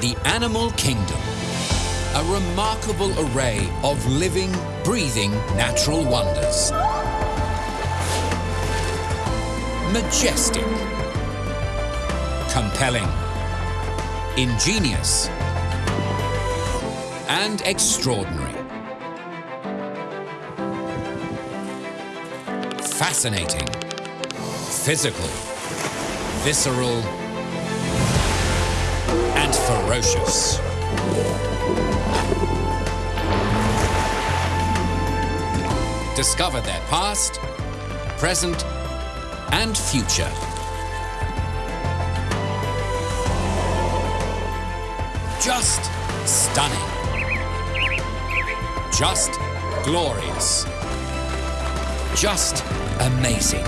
The animal kingdom. A remarkable array of living, breathing natural wonders. Majestic. Compelling. Ingenious. And extraordinary. Fascinating. Physical. Visceral. Ferocious. Discover their past, present, and future. Just stunning. Just glorious. Just amazing.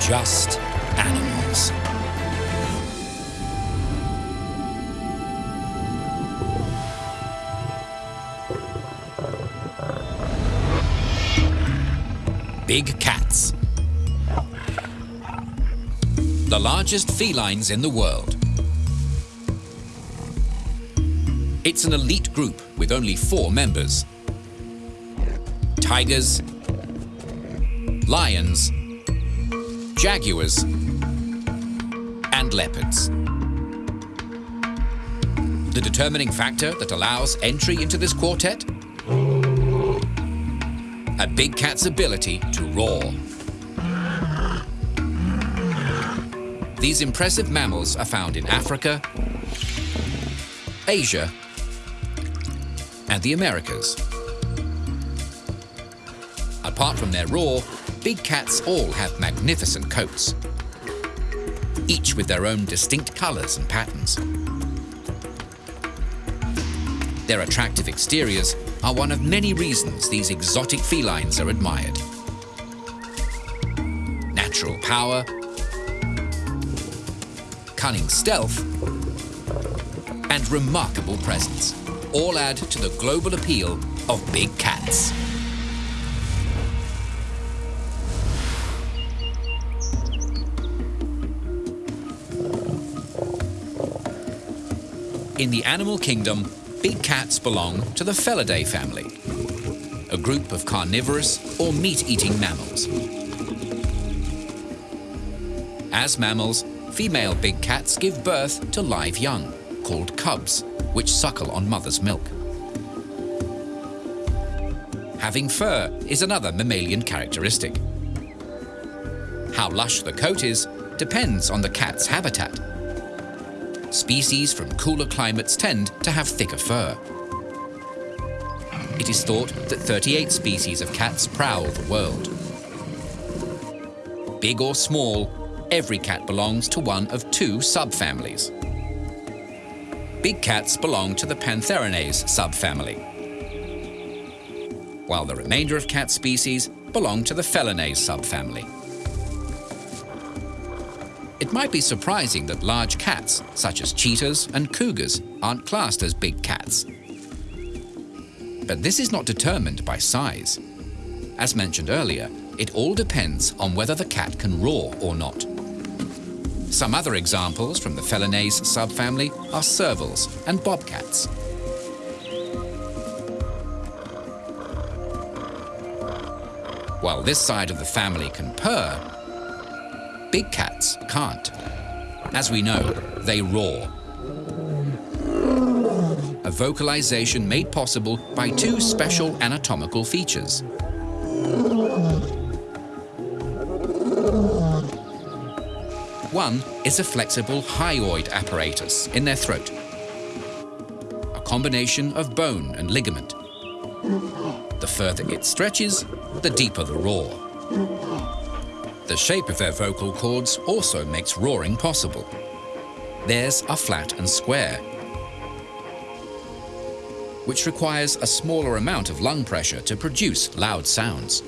Just animals. Big cats. The largest felines in the world. It's an elite group with only four members. Tigers, lions, jaguars, and leopards. The determining factor that allows entry into this quartet? A big cat's ability to roar. These impressive mammals are found in Africa, Asia, and the Americas. Apart from their roar, big cats all have magnificent coats, each with their own distinct colours and patterns. Their attractive exteriors are one of many reasons these exotic felines are admired. Natural power, cunning stealth, and remarkable presence all add to the global appeal of big cats. In the animal kingdom, big cats belong to the Felidae family, a group of carnivorous or meat-eating mammals. As mammals, female big cats give birth to live young, called cubs, which suckle on mother's milk. Having fur is another mammalian characteristic. How lush the coat is depends on the cat's habitat. Species from cooler climates tend to have thicker fur. It is thought that 38 species of cats prowl the world. Big or small, every cat belongs to one of two subfamilies. Big cats belong to the Pantherinae subfamily, while the remainder of cat species belong to the Felinae subfamily. It might be surprising that large cats, such as cheetahs and cougars, aren't classed as big cats. But this is not determined by size. As mentioned earlier, it all depends on whether the cat can roar or not. Some other examples from the Felinae subfamily are servals and bobcats. While this side of the family can purr, big cats can't. As we know, they roar. A vocalization made possible by two special anatomical features. One is a flexible hyoid apparatus in their throat, a combination of bone and ligament. The further it stretches, the deeper the roar. The shape of their vocal cords also makes roaring possible. Theirs are flat and square, which requires a smaller amount of lung pressure to produce loud sounds.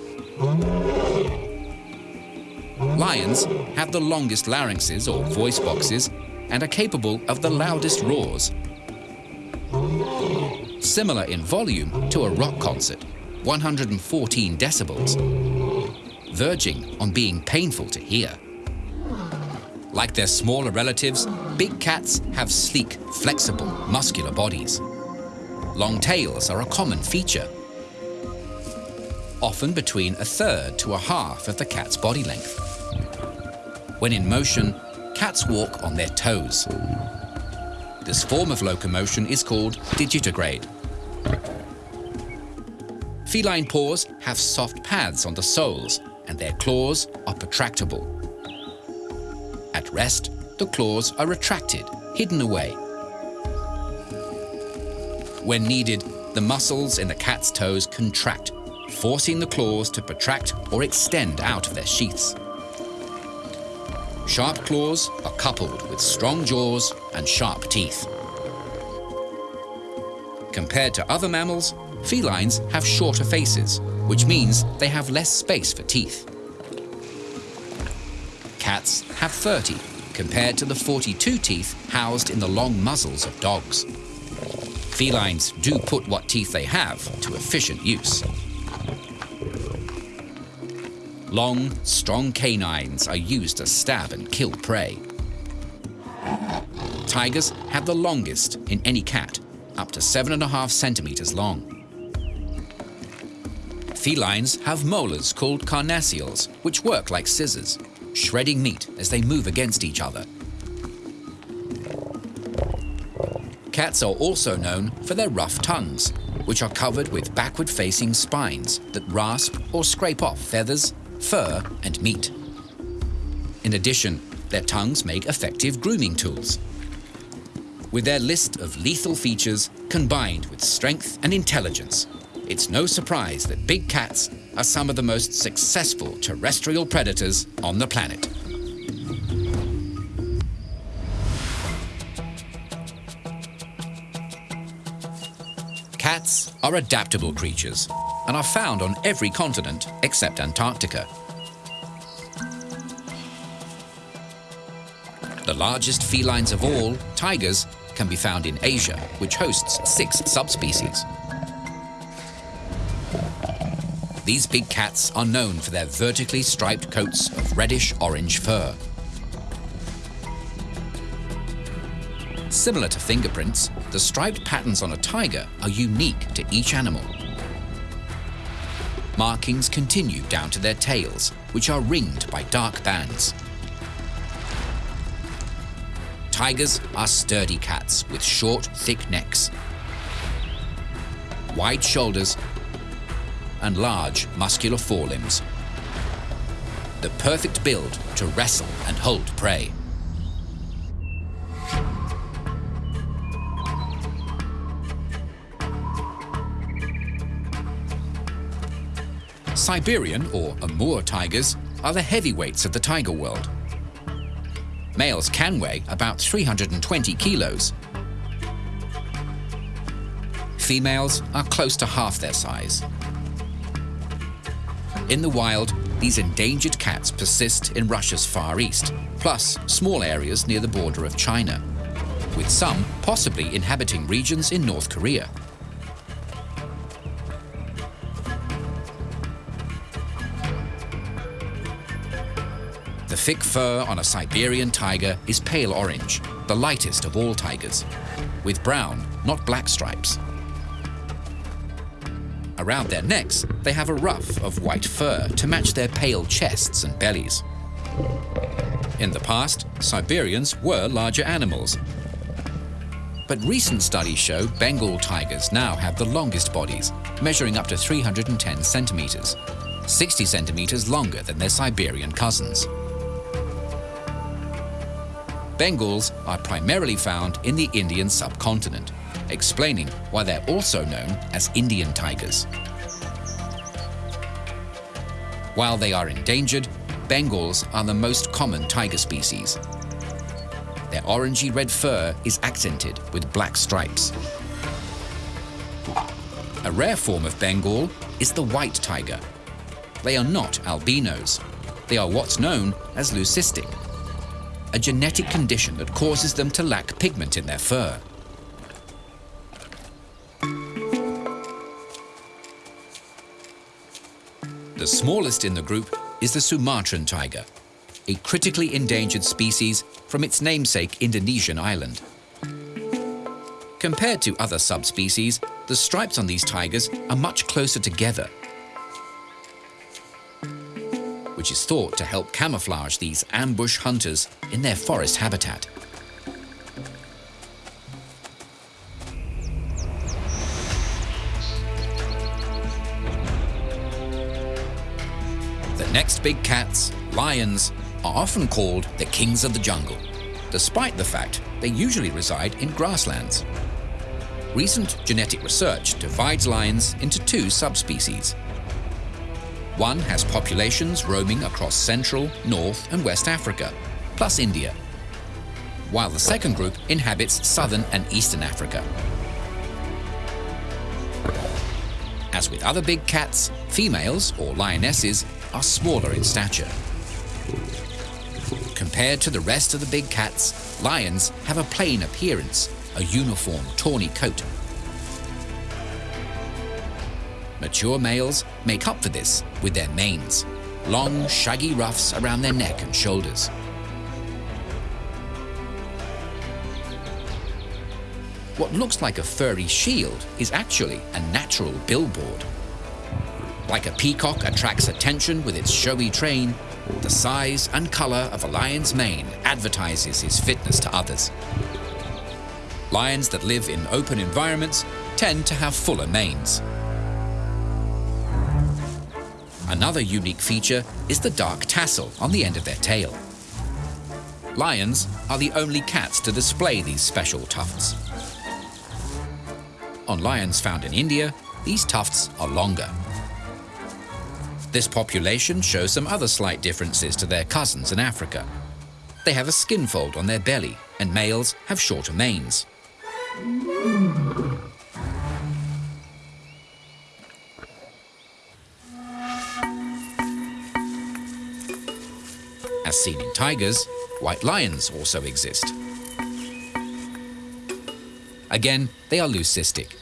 Lions have the longest larynxes or voice boxes and are capable of the loudest roars. Similar in volume to a rock concert, 114 decibels, verging on being painful to hear. Like their smaller relatives, big cats have sleek, flexible, muscular bodies. Long tails are a common feature, often between a third to a half of the cat's body length. When in motion, cats walk on their toes. This form of locomotion is called digitigrade. Feline paws have soft pads on the soles and their claws are protractable. At rest, the claws are retracted, hidden away. When needed, the muscles in the cat's toes contract, forcing the claws to protract or extend out of their sheaths. Sharp claws are coupled with strong jaws and sharp teeth. Compared to other mammals, felines have shorter faces, which means they have less space for teeth. Cats have 30, compared to the 42 teeth housed in the long muzzles of dogs. Felines do put what teeth they have to efficient use. Long, strong canines are used to stab and kill prey. Tigers have the longest in any cat, up to seven and a half centimeters long. Felines have molars called carnassials, which work like scissors, shredding meat as they move against each other. Cats are also known for their rough tongues, which are covered with backward-facing spines that rasp or scrape off feathers, fur, and meat. In addition, their tongues make effective grooming tools. With their list of lethal features combined with strength and intelligence, it's no surprise that big cats are some of the most successful terrestrial predators on the planet. Cats are adaptable creatures and are found on every continent except Antarctica. The largest felines of all, tigers, can be found in Asia, which hosts six subspecies. These big cats are known for their vertically striped coats of reddish-orange fur. Similar to fingerprints, the striped patterns on a tiger are unique to each animal. Markings continue down to their tails, which are ringed by dark bands. Tigers are sturdy cats with short, thick necks, wide shoulders, and large, muscular forelimbs. The perfect build to wrestle and hold prey. Siberian or Amur tigers are the heavyweights of the tiger world. Males can weigh about 320 kilos. Females are close to half their size. In the wild, these endangered cats persist in Russia's Far East, plus small areas near the border of China, with some possibly inhabiting regions in North Korea. The thick fur on a Siberian tiger is pale orange, the lightest of all tigers, with brown, not black stripes. Around their necks, they have a ruff of white fur to match their pale chests and bellies. In the past, Siberians were larger animals. But recent studies show Bengal tigers now have the longest bodies, measuring up to 310 centimeters, 60 centimeters longer than their Siberian cousins. Bengals are primarily found in the Indian subcontinent, explaining why they're also known as Indian tigers. While they are endangered, Bengals are the most common tiger species. Their orangey red fur is accented with black stripes. A rare form of Bengal is the white tiger. They are not albinos. They are what's known as leucistic, a genetic condition that causes them to lack pigment in their fur. The smallest in the group is the Sumatran tiger. a critically endangered species from its namesake Indonesian island. Compared to other subspecies, the stripes on these tigers are much closer together, which is thought to help camouflage these ambush hunters in their forest habitat. Next big cats, lions, are often called the kings of the jungle, despite the fact they usually reside in grasslands. Recent genetic research divides lions into two subspecies. One has populations roaming across Central, North and West Africa, plus India, while the second group inhabits Southern and Eastern Africa. As with other big cats, females, or lionesses, are smaller in stature. Compared to the rest of the big cats, lions have a plain appearance, a uniform tawny coat. Mature males make up for this with their manes, long shaggy ruffs around their neck and shoulders. What looks like a furry shield is actually a natural billboard. Like a peacock attracts attention with its showy train, the size and color of a lion's mane advertises his fitness to others. Lions that live in open environments tend to have fuller manes. Another unique feature is the dark tassel on the end of their tail. Lions are the only cats to display these special tufts. On lions found in India, these tufts are longer. This population shows some other slight differences to their cousins in Africa. They have a skin fold on their belly, and males have shorter manes. As seen in tigers, white lions also exist. Again, they are leucistic.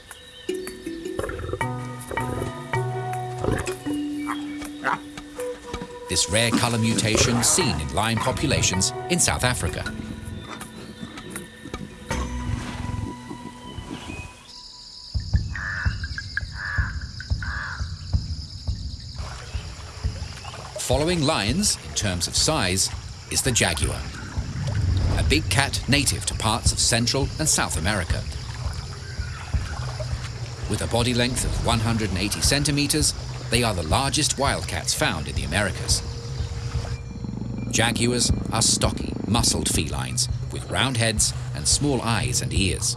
This rare colour mutation seen in lion populations in South Africa. Following lions, in terms of size, is the jaguar, a big cat native to parts of Central and South America. With a body length of 180 centimeters, they are the largest wildcats found in the Americas. Jaguars are stocky, muscled felines with round heads and small eyes and ears.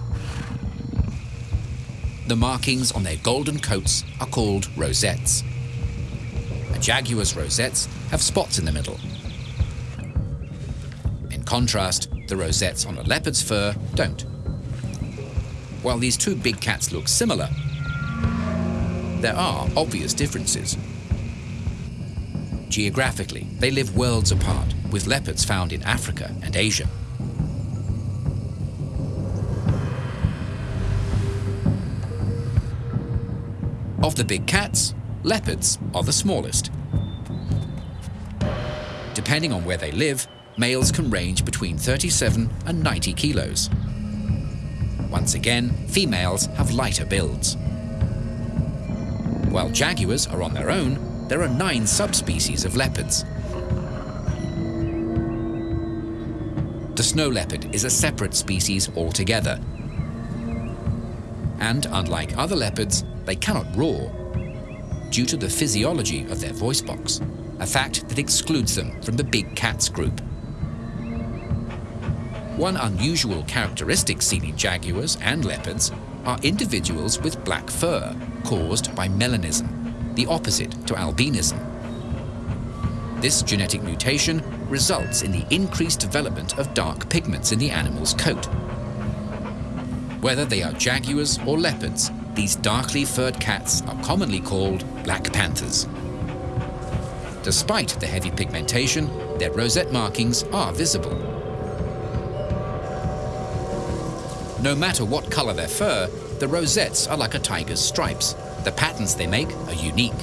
The markings on their golden coats are called rosettes. A jaguar's rosettes have spots in the middle. In contrast, the rosettes on a leopard's fur don't. While these two big cats look similar, there are obvious differences. Geographically, they live worlds apart, with leopards found in Africa and Asia. Of the big cats, leopards are the smallest. Depending on where they live, males can range between 37 and 90 kilos. Once again, females have lighter builds. While jaguars are on their own, there are nine subspecies of leopards. The snow leopard is a separate species altogether. And unlike other leopards, they cannot roar due to the physiology of their voice box, a fact that excludes them from the big cats group. One unusual characteristic seen in jaguars and leopards are individuals with black fur caused by melanism, the opposite to albinism. This genetic mutation results in the increased development of dark pigments in the animal's coat. Whether they are jaguars or leopards, these darkly furred cats are commonly called black panthers. Despite the heavy pigmentation, their rosette markings are visible. No matter what color their fur, the rosettes are like a tiger's stripes. The patterns they make are unique.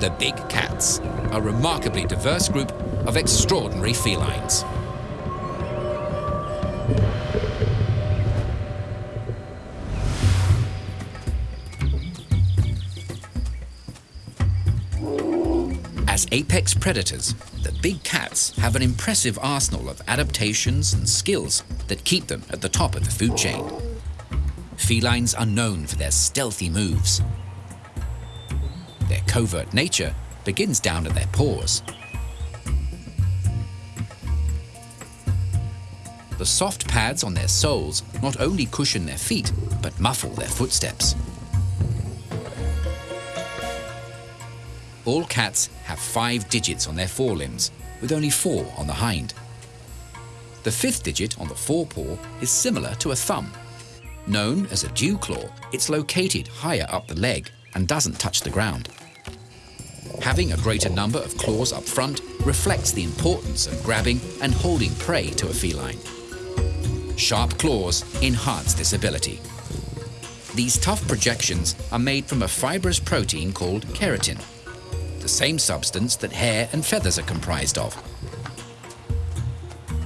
the big cats, a remarkably diverse group of extraordinary felines. Apex predators, the big cats have an impressive arsenal of adaptations and skills that keep them at the top of the food chain. Felines are known for their stealthy moves. Their covert nature begins down at their paws. The soft pads on their soles not only cushion their feet, but muffle their footsteps. All cats have five digits on their forelimbs, with only four on the hind. The fifth digit on the forepaw is similar to a thumb. Known as a dew claw, it's located higher up the leg and doesn't touch the ground. Having a greater number of claws up front reflects the importance of grabbing and holding prey to a feline. Sharp claws enhance this ability. These tough projections are made from a fibrous protein called keratin, the same substance that hair and feathers are comprised of.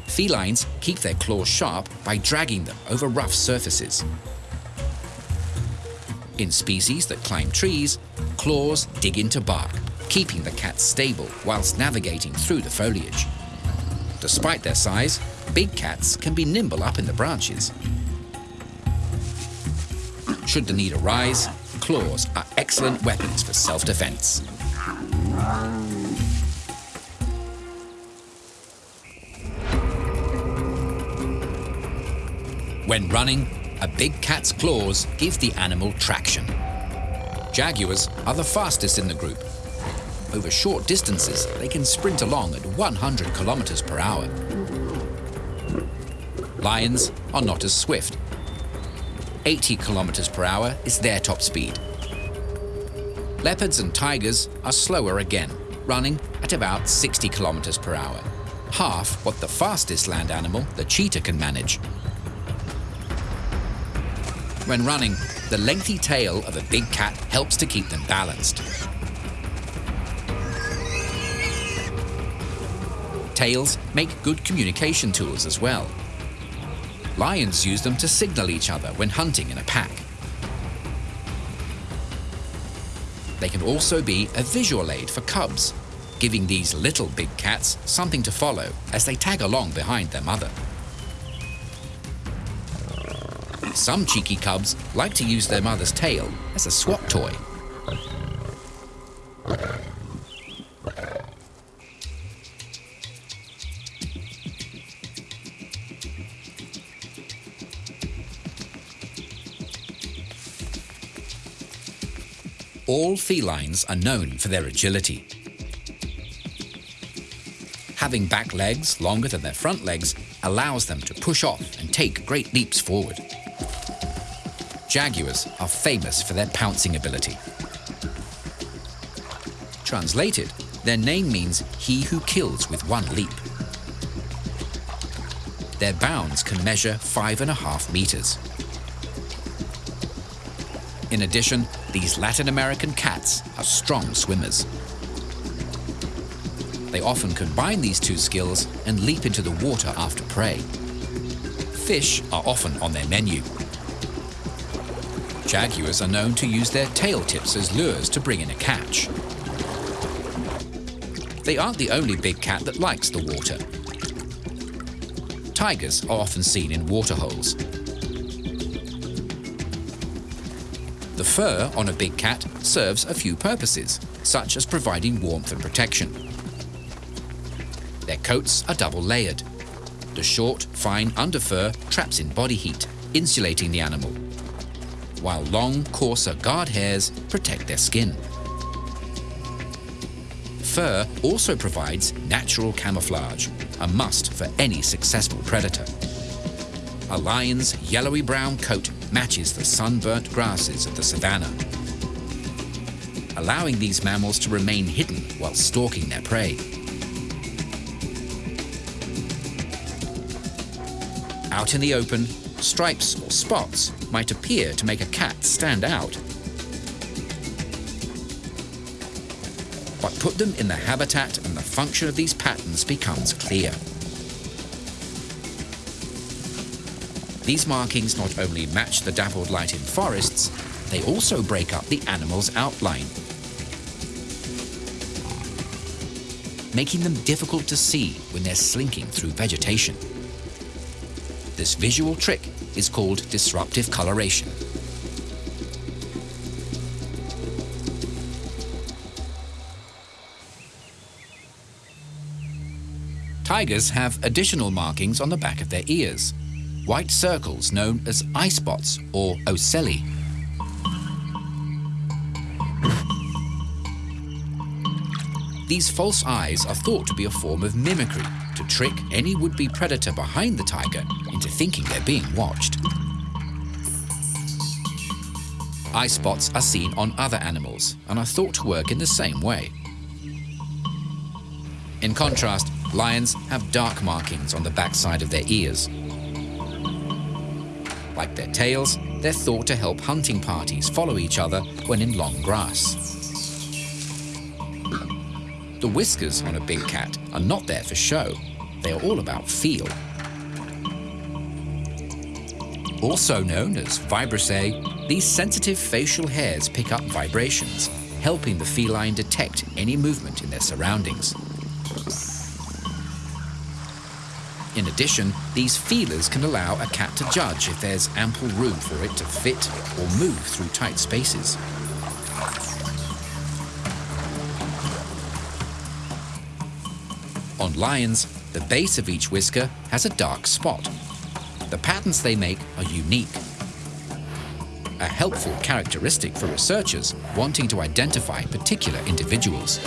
Felines keep their claws sharp by dragging them over rough surfaces. In species that climb trees, claws dig into bark, keeping the cats stable whilst navigating through the foliage. Despite their size, big cats can be nimble up in the branches. Should the need arise, claws are excellent weapons for self-defense. When running, a big cat's claws give the animal traction. Jaguars are the fastest in the group. Over short distances, they can sprint along at 100 kilometers per hour. Lions are not as swift. 80 kilometers per hour is their top speed. Leopards and tigers are slower again, running at about 60 kilometers per hour, half what the fastest land animal, the cheetah, can manage. When running, the lengthy tail of a big cat helps to keep them balanced. Tails make good communication tools as well. Lions use them to signal each other when hunting in a pack. They can also be a visual aid for cubs, giving these little big cats something to follow as they tag along behind their mother. Some cheeky cubs like to use their mother's tail as a swat toy. All felines are known for their agility. Having back legs longer than their front legs allows them to push off and take great leaps forward. Jaguars are famous for their pouncing ability. Translated, their name means he who kills with one leap. Their bounds can measure five and a half meters. In addition, these Latin American cats are strong swimmers. They often combine these two skills and leap into the water after prey. Fish are often on their menu. Jaguars are known to use their tail tips as lures to bring in a catch. They aren't the only big cat that likes the water. Tigers are often seen in waterholes. The fur on a big cat serves a few purposes, such as providing warmth and protection. Their coats are double layered. The short, fine underfur traps in body heat, insulating the animal, while long, coarser guard hairs protect their skin. Fur also provides natural camouflage, a must for any successful predator. A lion's yellowy-brown coat matches the sunburnt grasses of the savannah, allowing these mammals to remain hidden while stalking their prey. Out in the open, stripes or spots might appear to make a cat stand out. but put them in the habitat and the function of these patterns becomes clear. These markings not only match the dappled light in forests, they also break up the animal's outline, making them difficult to see when they're slinking through vegetation. This visual trick is called disruptive coloration. Tigers have additional markings on the back of their ears, white circles known as eye spots or ocelli. These false eyes are thought to be a form of mimicry to trick any would-be predator behind the tiger thinking they're being watched. Eye spots are seen on other animals and are thought to work in the same way. In contrast, lions have dark markings on the backside of their ears. Like their tails, they're thought to help hunting parties follow each other when in long grass. The whiskers on a big cat are not there for show. They are all about feel. Also known as vibrissae, these sensitive facial hairs pick up vibrations, helping the feline detect any movement in their surroundings. In addition, these feelers can allow a cat to judge if there's ample room for it to fit or move through tight spaces. On lions, the base of each whisker has a dark spot. The patterns they make are unique. A helpful characteristic for researchers wanting to identify particular individuals.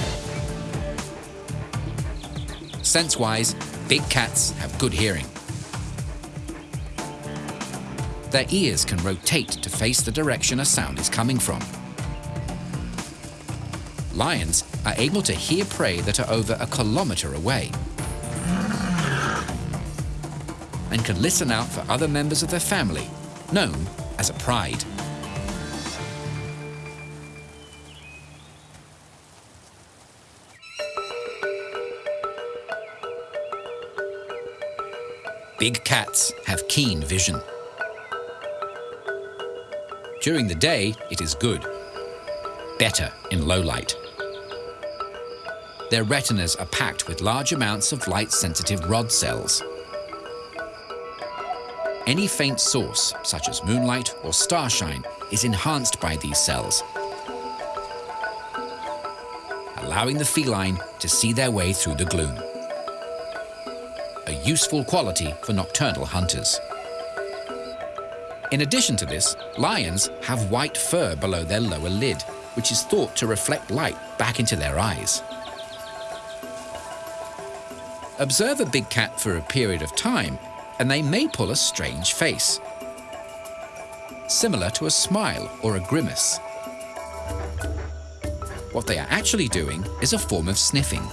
Sense-wise, big cats have good hearing. Their ears can rotate to face the direction a sound is coming from. Lions are able to hear prey that are over a kilometre away and can listen out for other members of their family, known as a pride. Big cats have keen vision. During the day, it is good. Better in low light. Their retinas are packed with large amounts of light-sensitive rod cells. Any faint source, such as moonlight or starshine, is enhanced by these cells, allowing the feline to see their way through the gloom. A useful quality for nocturnal hunters. In addition to this, lions have white fur below their lower lid, which is thought to reflect light back into their eyes. Observe a big cat for a period of time, and they may pull a strange face, similar to a smile or a grimace. What they are actually doing is a form of sniffing.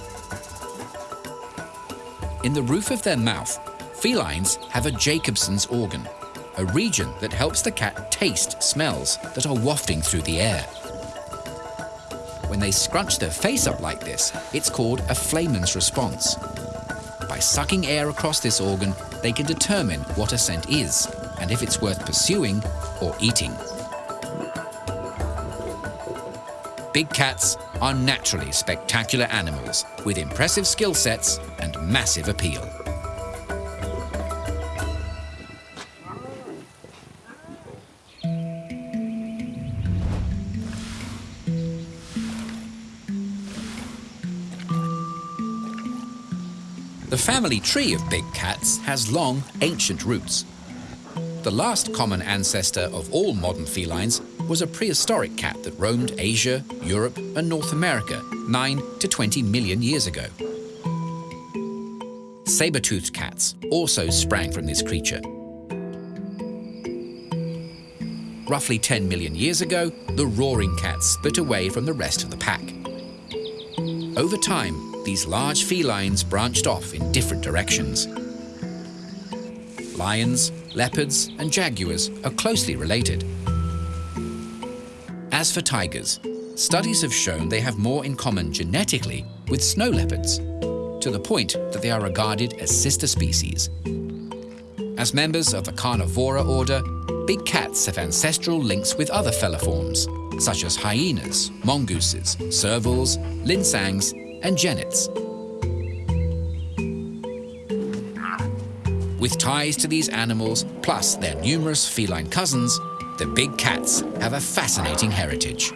In the roof of their mouth, felines have a Jacobson's organ, a region that helps the cat taste smells that are wafting through the air. When they scrunch their face up like this, it's called a Flehmen's response. By sucking air across this organ, they can determine what a scent is and if it's worth pursuing or eating. Big cats are naturally spectacular animals with impressive skill sets and massive appeal. Family tree of big cats has long, ancient roots. The last common ancestor of all modern felines was a prehistoric cat that roamed Asia, Europe and North America 9 to 20 million years ago. Saber-toothed cats also sprang from this creature. Roughly 10 million years ago, the roaring cats split away from the rest of the pack. Over time, these large felines branched off in different directions. Lions, leopards and jaguars are closely related. As for tigers, studies have shown they have more in common genetically with snow leopards, to the point that they are regarded as sister species. As members of the Carnivora order, big cats have ancestral links with other feliforms, such as hyenas, mongooses, servals, linsangs, and. With ties to these animals, plus their numerous feline cousins, the big cats have a fascinating heritage.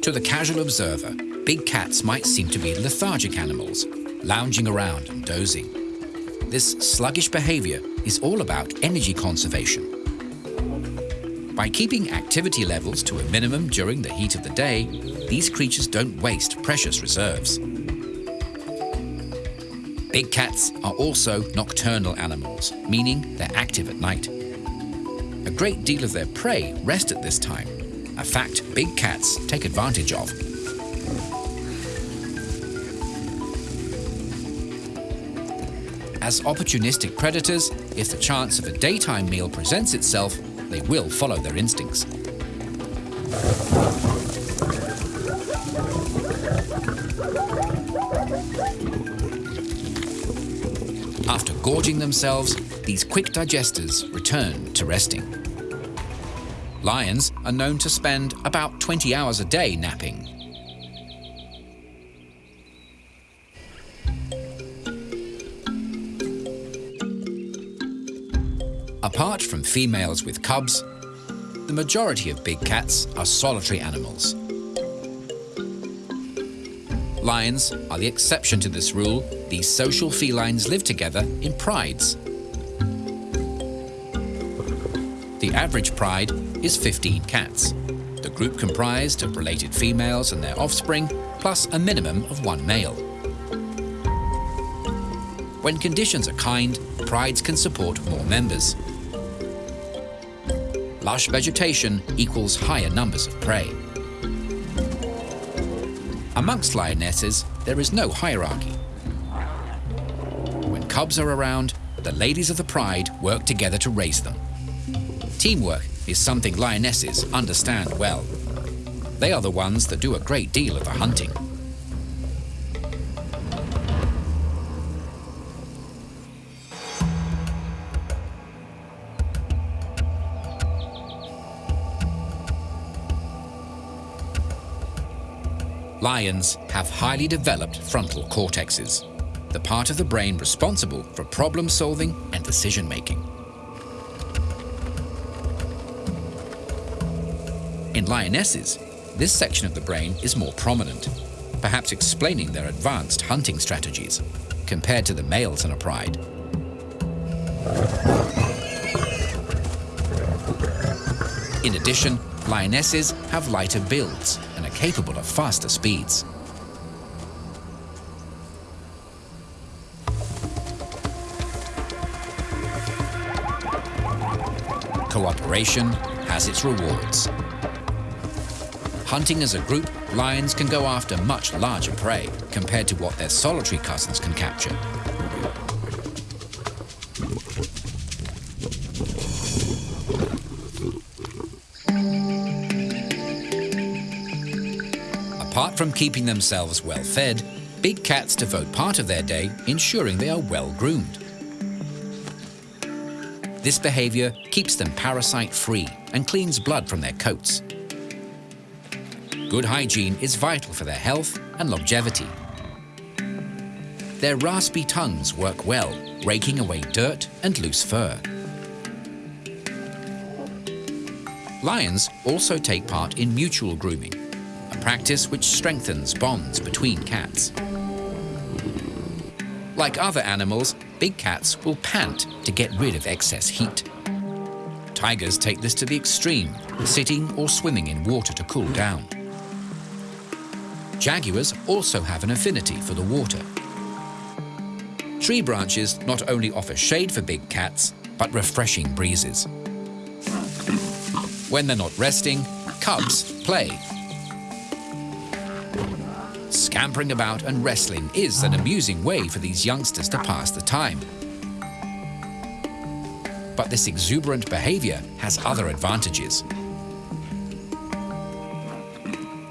To the casual observer, big cats might seem to be lethargic animals, lounging around and dozing. This sluggish behavior is all about energy conservation. By keeping activity levels to a minimum during the heat of the day, these creatures don't waste precious reserves. Big cats are also nocturnal animals, meaning they're active at night. A great deal of their prey rest at this time, a fact big cats take advantage of. As opportunistic predators, if the chance of a daytime meal presents itself, they will follow their instincts. After gorging themselves, these quick digesters return to resting. Lions are known to spend about 20 hours a day napping. From females with cubs, the majority of big cats are solitary animals. Lions are the exception to this rule. These social felines live together in prides. The average pride is 15 cats. The group comprised of related females and their offspring, plus a minimum of one male. When conditions are kind, prides can support more members lush vegetation equals higher numbers of prey. Amongst lionesses, there is no hierarchy. When cubs are around, the ladies of the pride work together to raise them. Teamwork is something lionesses understand well. They are the ones that do a great deal of the hunting. Lions have highly developed frontal cortexes, the part of the brain responsible for problem solving and decision making. In lionesses, this section of the brain is more prominent, perhaps explaining their advanced hunting strategies compared to the males in a pride. In addition, lionesses have lighter builds capable of faster speeds. Cooperation has its rewards. Hunting as a group, lions can go after much larger prey compared to what their solitary cousins can capture. From keeping themselves well fed, big cats devote part of their day ensuring they are well groomed. This behavior keeps them parasite-free and cleans blood from their coats. Good hygiene is vital for their health and longevity. Their raspy tongues work well, raking away dirt and loose fur. Lions also take part in mutual grooming, practice which strengthens bonds between cats. Like other animals, big cats will pant to get rid of excess heat. Tigers take this to the extreme, sitting or swimming in water to cool down. Jaguars also have an affinity for the water. Tree branches not only offer shade for big cats, but refreshing breezes. When they're not resting, cubs play Scampering about and wrestling is an amusing way for these youngsters to pass the time. But this exuberant behavior has other advantages.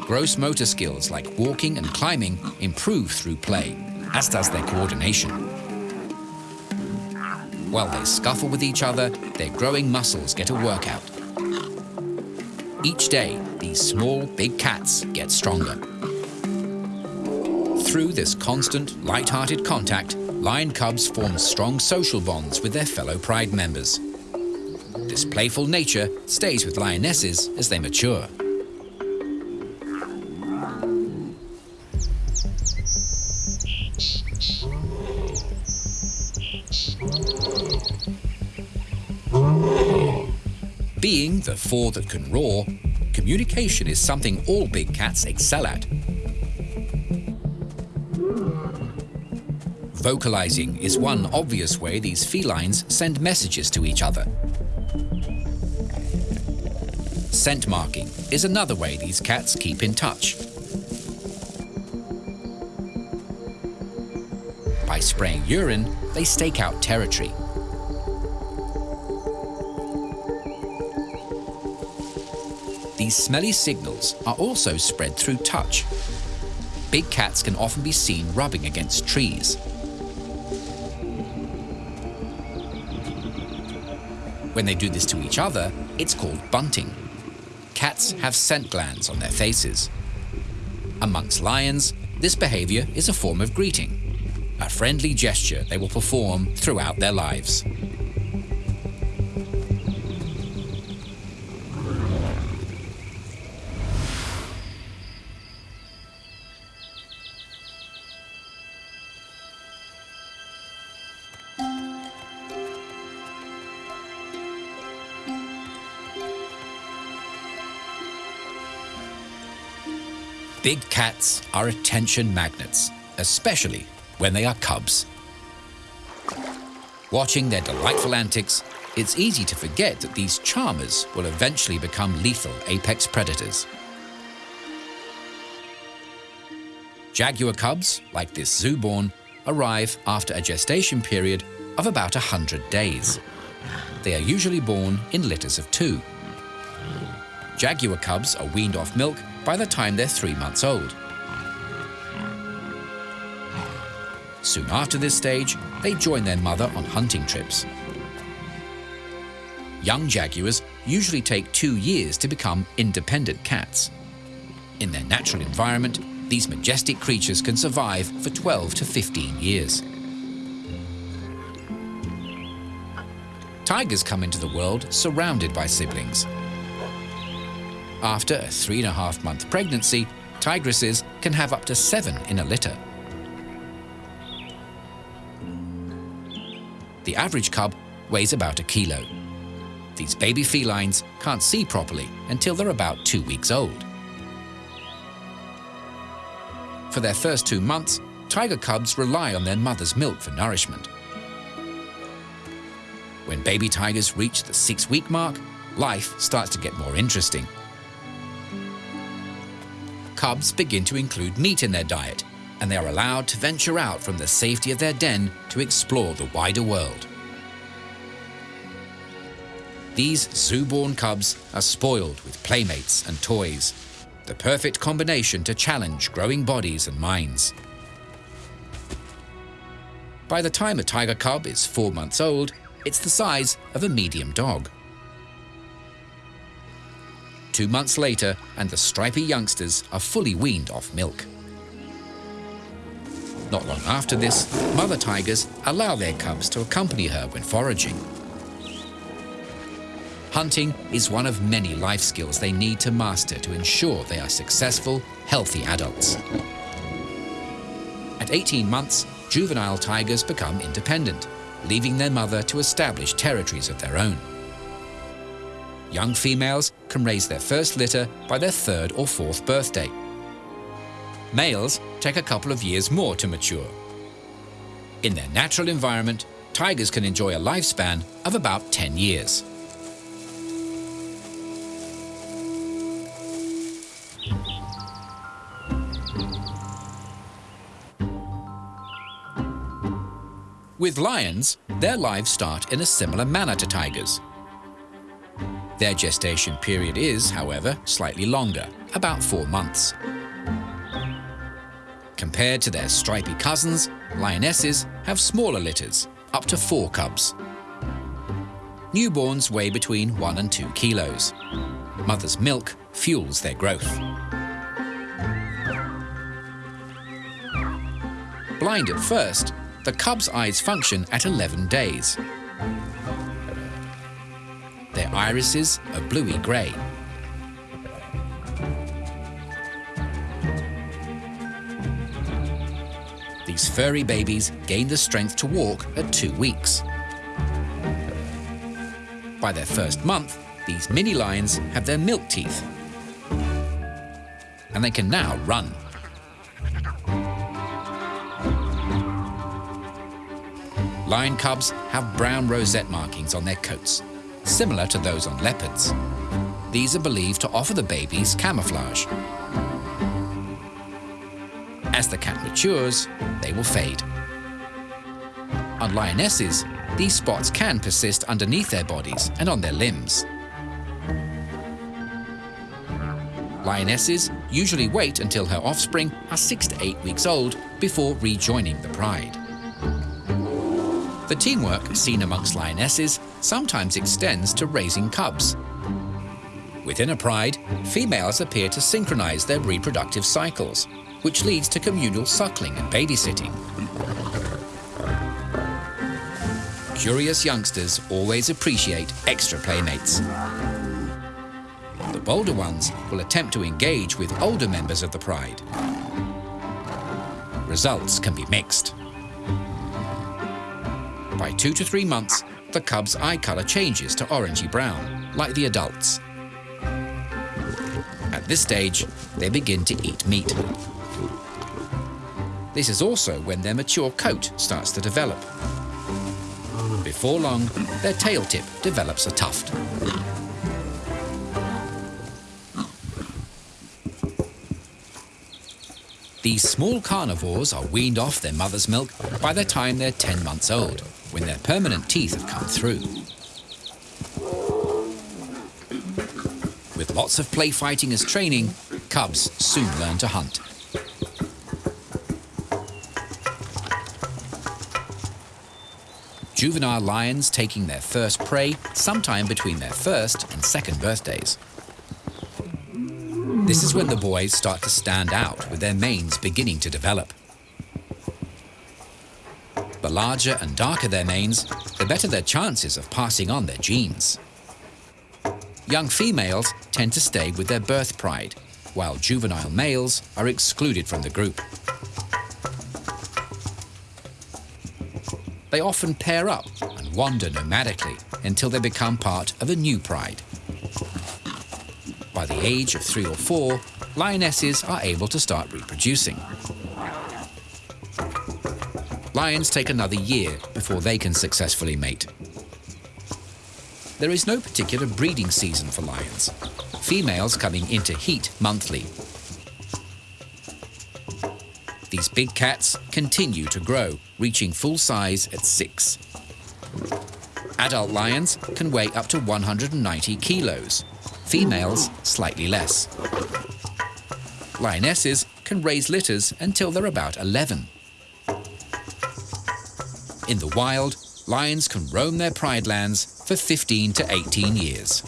Gross motor skills like walking and climbing improve through play, as does their coordination. While they scuffle with each other, their growing muscles get a workout. Each day, these small, big cats get stronger. Through this constant, light-hearted contact, lion cubs form strong social bonds with their fellow pride members. This playful nature stays with lionesses as they mature. Being the four that can roar, communication is something all big cats excel at. Vocalizing is one obvious way these felines send messages to each other. Scent marking is another way these cats keep in touch. By spraying urine, they stake out territory. These smelly signals are also spread through touch. Big cats can often be seen rubbing against trees. When they do this to each other, it's called bunting. Cats have scent glands on their faces. Amongst lions, this behavior is a form of greeting, a friendly gesture they will perform throughout their lives. Big cats are attention magnets, especially when they are cubs. Watching their delightful antics, it's easy to forget that these charmers will eventually become lethal apex predators. Jaguar cubs, like this zooborn, arrive after a gestation period of about 100 days. They are usually born in litters of two. Jaguar cubs are weaned off milk by the time they're three months old. Soon after this stage, they join their mother on hunting trips. Young jaguars usually take two years to become independent cats. In their natural environment, these majestic creatures can survive for 12 to 15 years. Tigers come into the world surrounded by siblings, after a three and a half month pregnancy, tigresses can have up to seven in a litter. The average cub weighs about a kilo. These baby felines can't see properly until they're about two weeks old. For their first two months, tiger cubs rely on their mother's milk for nourishment. When baby tigers reach the six-week mark, life starts to get more interesting cubs begin to include meat in their diet, and they are allowed to venture out from the safety of their den to explore the wider world. These zoo-born cubs are spoiled with playmates and toys, the perfect combination to challenge growing bodies and minds. By the time a tiger cub is four months old, it's the size of a medium dog. Two months later, and the stripy youngsters are fully weaned off milk. Not long after this, mother tigers allow their cubs to accompany her when foraging. Hunting is one of many life skills they need to master to ensure they are successful, healthy adults. At 18 months, juvenile tigers become independent, leaving their mother to establish territories of their own. Young females can raise their first litter by their third or fourth birthday. Males take a couple of years more to mature. In their natural environment, tigers can enjoy a lifespan of about 10 years. With lions, their lives start in a similar manner to tigers. Their gestation period is, however, slightly longer, about four months. Compared to their stripy cousins, lionesses have smaller litters, up to four cubs. Newborns weigh between one and two kilos. Mother's milk fuels their growth. Blind at first, the cub's eyes function at 11 days. Their irises are bluey grey. These furry babies gain the strength to walk at two weeks. By their first month, these mini lions have their milk teeth. And they can now run. Lion cubs have brown rosette markings on their coats, similar to those on leopards. These are believed to offer the babies camouflage. As the cat matures, they will fade. On lionesses, these spots can persist underneath their bodies and on their limbs. Lionesses usually wait until her offspring are six to eight weeks old before rejoining the pride. The teamwork seen amongst lionesses sometimes extends to raising cubs. Within a pride, females appear to synchronize their reproductive cycles, which leads to communal suckling and babysitting. Curious youngsters always appreciate extra playmates. The bolder ones will attempt to engage with older members of the pride. Results can be mixed. By two to three months, the cub's eye colour changes to orangey brown, like the adults. At this stage, they begin to eat meat. This is also when their mature coat starts to develop. Before long, their tail tip develops a tuft. These small carnivores are weaned off their mother's milk by the time they're 10 months old when their permanent teeth have come through. With lots of play fighting as training, cubs soon learn to hunt. Juvenile lions taking their first prey sometime between their first and second birthdays. This is when the boys start to stand out with their manes beginning to develop. Larger and darker their manes, the better their chances of passing on their genes. Young females tend to stay with their birth pride, while juvenile males are excluded from the group. They often pair up and wander nomadically until they become part of a new pride. By the age of three or four, lionesses are able to start reproducing. Lions take another year before they can successfully mate. There is no particular breeding season for lions, females coming into heat monthly. These big cats continue to grow, reaching full size at six. Adult lions can weigh up to 190 kilos, females slightly less. Lionesses can raise litters until they're about 11. In the wild, lions can roam their pride lands for 15 to 18 years.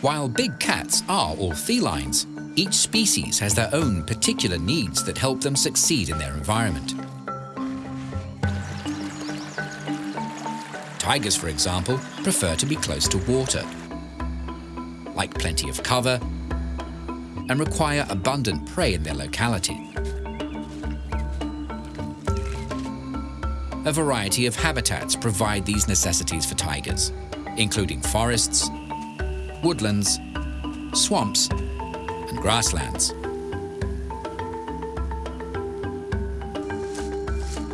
While big cats are all felines, each species has their own particular needs that help them succeed in their environment. Tigers, for example, prefer to be close to water, like plenty of cover, and require abundant prey in their locality. A variety of habitats provide these necessities for tigers, including forests, woodlands, swamps, and grasslands.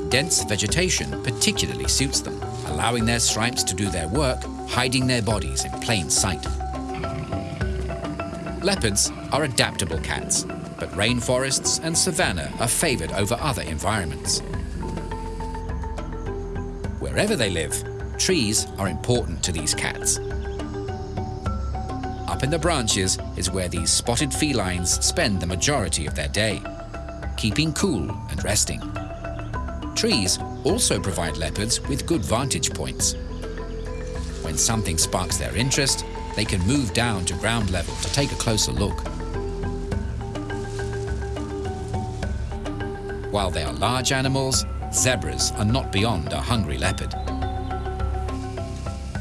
Dense vegetation particularly suits them, allowing their stripes to do their work, hiding their bodies in plain sight. Leopards are adaptable cats, but rainforests and savanna are favoured over other environments. Wherever they live, trees are important to these cats. Up in the branches is where these spotted felines spend the majority of their day, keeping cool and resting. Trees also provide leopards with good vantage points. When something sparks their interest, they can move down to ground level to take a closer look. While they are large animals, zebras are not beyond a hungry leopard.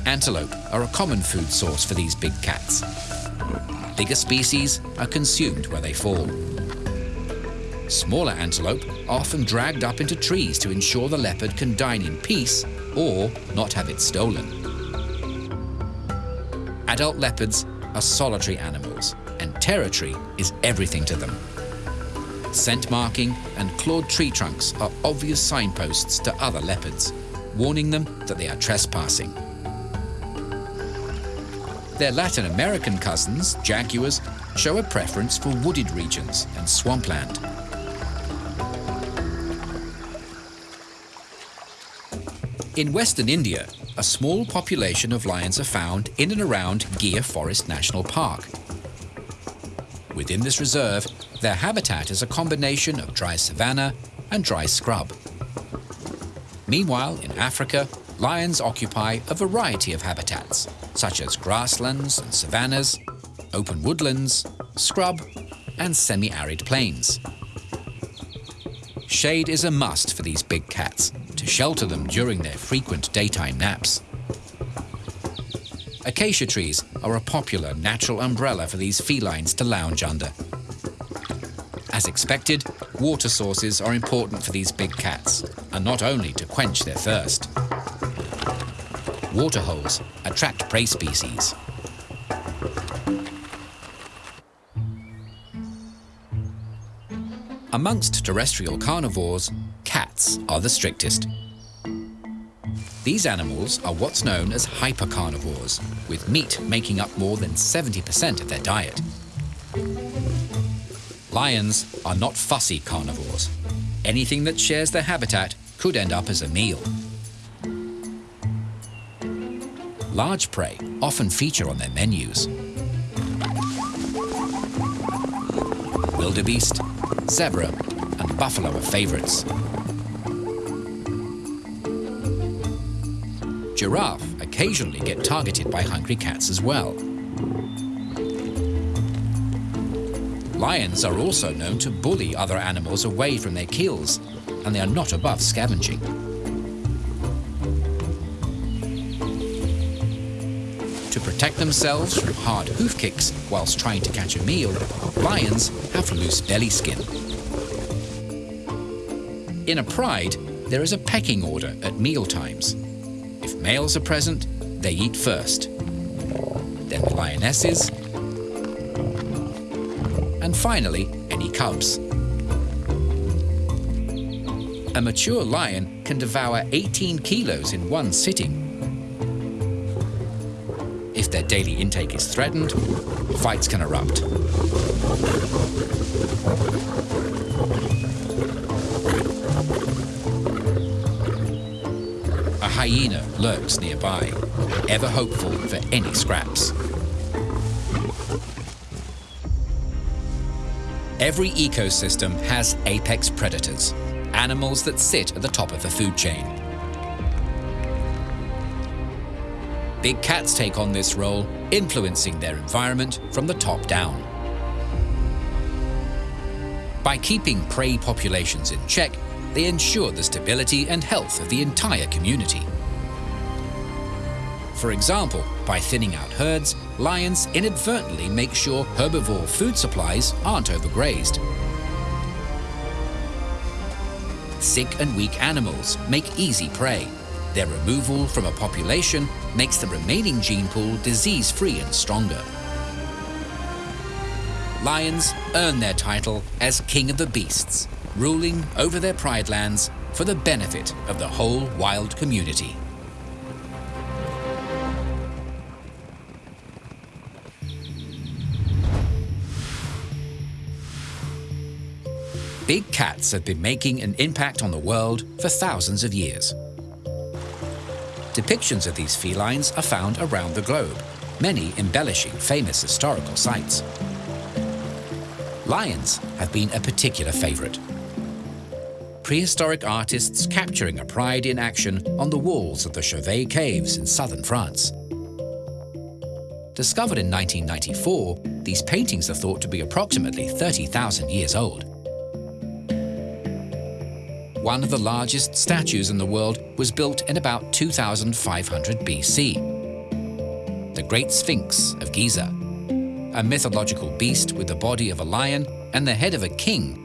Antelope are a common food source for these big cats. Bigger species are consumed where they fall. Smaller antelope are often dragged up into trees to ensure the leopard can dine in peace or not have it stolen. Adult leopards are solitary animals and territory is everything to them. Scent marking and clawed tree trunks are obvious signposts to other leopards, warning them that they are trespassing. Their Latin American cousins, jaguars, show a preference for wooded regions and swampland. In western India, a small population of lions are found in and around Gir Forest National Park. Within this reserve, their habitat is a combination of dry savanna and dry scrub. Meanwhile, in Africa, lions occupy a variety of habitats, such as grasslands and savannas, open woodlands, scrub, and semi-arid plains. Shade is a must for these big cats, to shelter them during their frequent daytime naps. Acacia trees are a popular natural umbrella for these felines to lounge under. As expected, water sources are important for these big cats, and not only to quench their thirst. Waterholes attract prey species. Amongst terrestrial carnivores, cats are the strictest. These animals are what's known as hypercarnivores, with meat making up more than 70% of their diet. Lions are not fussy carnivores. Anything that shares their habitat could end up as a meal. Large prey often feature on their menus. Wildebeest, zebra and buffalo are favourites. Giraffe occasionally get targeted by hungry cats as well. Lions are also known to bully other animals away from their kills, and they are not above scavenging. To protect themselves from hard hoof kicks whilst trying to catch a meal, lions have loose belly skin. In a pride, there is a pecking order at meal times. Males are present, they eat first. Then the lionesses, and finally, any cubs. A mature lion can devour 18 kilos in one sitting. If their daily intake is threatened, fights can erupt. A hyena lurks nearby, ever hopeful for any scraps. Every ecosystem has apex predators, animals that sit at the top of the food chain. Big cats take on this role, influencing their environment from the top down. By keeping prey populations in check, they ensure the stability and health of the entire community. For example, by thinning out herds, lions inadvertently make sure herbivore food supplies aren't overgrazed. Sick and weak animals make easy prey. Their removal from a population makes the remaining gene pool disease-free and stronger. Lions earn their title as king of the beasts, ruling over their pride lands for the benefit of the whole wild community. Big cats have been making an impact on the world for thousands of years. Depictions of these felines are found around the globe, many embellishing famous historical sites. Lions have been a particular favourite. Prehistoric artists capturing a pride in action on the walls of the Chauvet Caves in southern France. Discovered in 1994, these paintings are thought to be approximately 30,000 years old. One of the largest statues in the world was built in about 2500 BC. The Great Sphinx of Giza, a mythological beast with the body of a lion and the head of a king,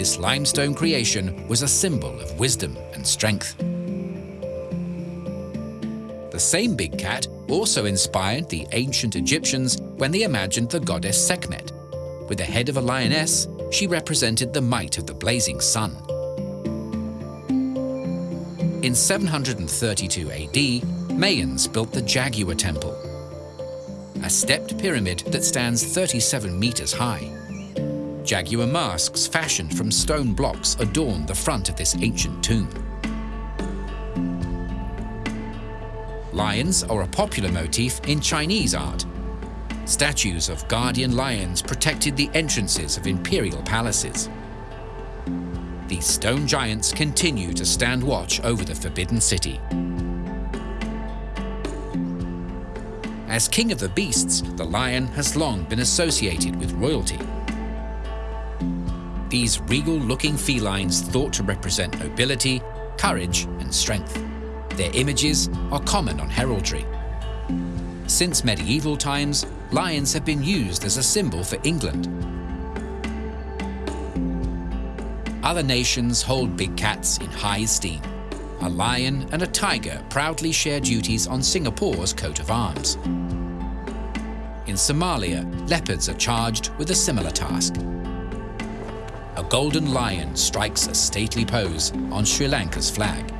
this limestone creation was a symbol of wisdom and strength. The same big cat also inspired the ancient Egyptians when they imagined the goddess Sekhmet. With the head of a lioness, she represented the might of the blazing sun. In 732 AD, Mayans built the Jaguar Temple, a stepped pyramid that stands 37 meters high. Jaguar masks fashioned from stone blocks adorn the front of this ancient tomb. Lions are a popular motif in Chinese art. Statues of guardian lions protected the entrances of imperial palaces these stone giants continue to stand watch over the Forbidden City. As king of the beasts, the lion has long been associated with royalty. These regal-looking felines thought to represent nobility, courage and strength. Their images are common on heraldry. Since medieval times, lions have been used as a symbol for England, Other nations hold big cats in high esteem. A lion and a tiger proudly share duties on Singapore's coat of arms. In Somalia, leopards are charged with a similar task. A golden lion strikes a stately pose on Sri Lanka's flag.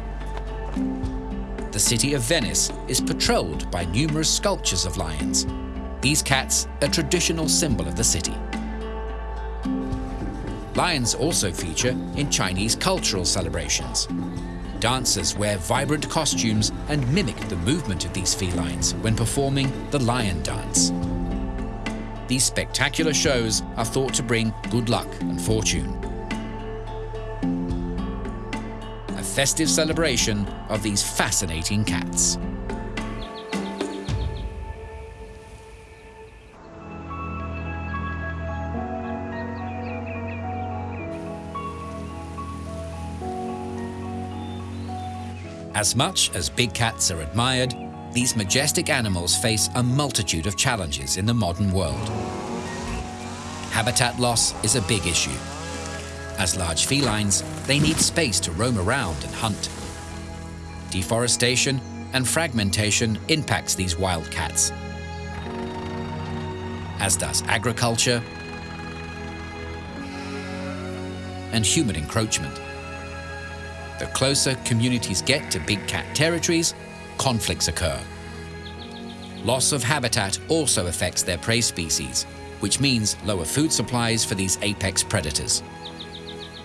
The city of Venice is patrolled by numerous sculptures of lions. These cats, a traditional symbol of the city. Lions also feature in Chinese cultural celebrations. Dancers wear vibrant costumes and mimic the movement of these felines when performing the lion dance. These spectacular shows are thought to bring good luck and fortune. A festive celebration of these fascinating cats. As much as big cats are admired, these majestic animals face a multitude of challenges in the modern world. Habitat loss is a big issue. As large felines, they need space to roam around and hunt. Deforestation and fragmentation impacts these wild cats, as does agriculture and human encroachment. The closer communities get to big cat territories, conflicts occur. Loss of habitat also affects their prey species, which means lower food supplies for these apex predators.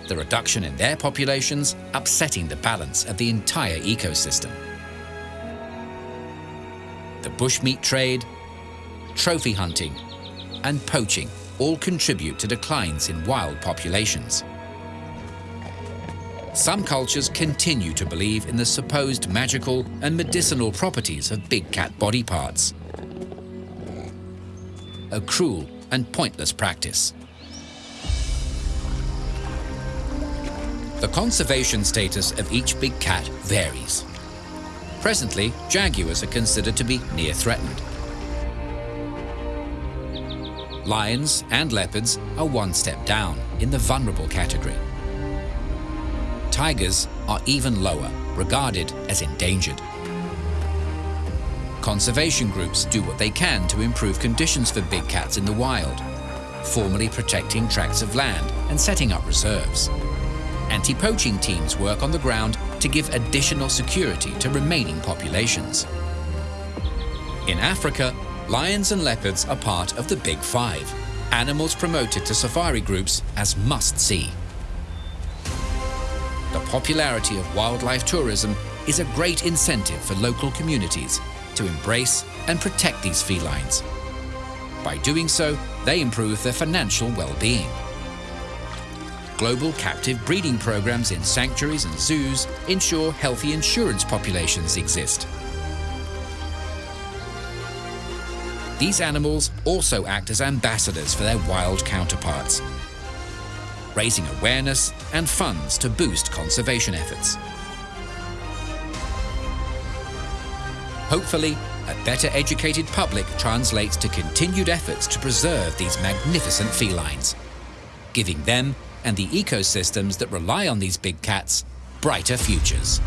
The reduction in their populations upsetting the balance of the entire ecosystem. The bushmeat trade, trophy hunting, and poaching all contribute to declines in wild populations. Some cultures continue to believe in the supposed magical and medicinal properties of big cat body parts. A cruel and pointless practice. The conservation status of each big cat varies. Presently, jaguars are considered to be near threatened. Lions and leopards are one step down in the vulnerable category tigers are even lower, regarded as endangered. Conservation groups do what they can to improve conditions for big cats in the wild, formally protecting tracts of land and setting up reserves. Anti-poaching teams work on the ground to give additional security to remaining populations. In Africa, lions and leopards are part of the Big Five, animals promoted to safari groups as must-see. The popularity of wildlife tourism is a great incentive for local communities to embrace and protect these felines. By doing so, they improve their financial well-being. Global captive breeding programs in sanctuaries and zoos ensure healthy insurance populations exist. These animals also act as ambassadors for their wild counterparts, raising awareness and funds to boost conservation efforts. Hopefully, a better educated public translates to continued efforts to preserve these magnificent felines, giving them and the ecosystems that rely on these big cats brighter futures.